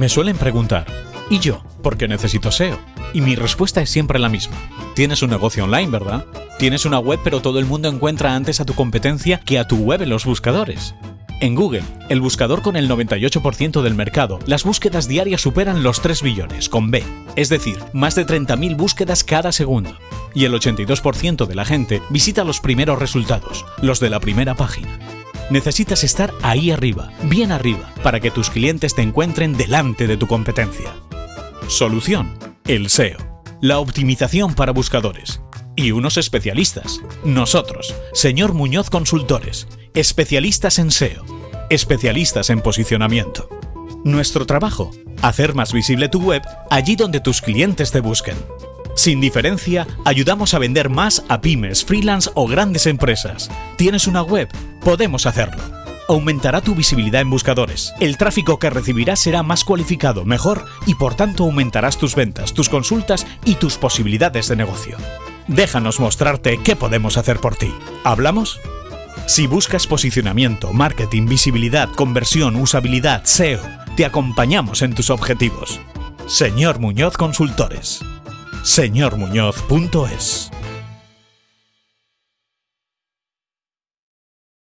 Me suelen preguntar, ¿y yo? ¿Por qué necesito SEO? Y mi respuesta es siempre la misma. Tienes un negocio online, ¿verdad? Tienes una web pero todo el mundo encuentra antes a tu competencia que a tu web en los buscadores. En Google, el buscador con el 98% del mercado, las búsquedas diarias superan los 3 billones, con B, es decir, más de 30.000 búsquedas cada segundo. Y el 82% de la gente visita los primeros resultados, los de la primera página. Necesitas estar ahí arriba, bien arriba, para que tus clientes te encuentren delante de tu competencia. Solución. El SEO. La optimización para buscadores. Y unos especialistas. Nosotros, señor Muñoz Consultores, especialistas en SEO, especialistas en posicionamiento. Nuestro trabajo, hacer más visible tu web allí donde tus clientes te busquen. Sin diferencia, ayudamos a vender más a pymes, freelance o grandes empresas. ¿Tienes una web? Podemos hacerlo. Aumentará tu visibilidad en buscadores. El tráfico que recibirás será más cualificado, mejor y por tanto aumentarás tus ventas, tus consultas y tus posibilidades de negocio. Déjanos mostrarte qué podemos hacer por ti. ¿Hablamos? Si buscas posicionamiento, marketing, visibilidad, conversión, usabilidad, SEO, te acompañamos en tus objetivos. Señor Muñoz Consultores. señormuñoz.es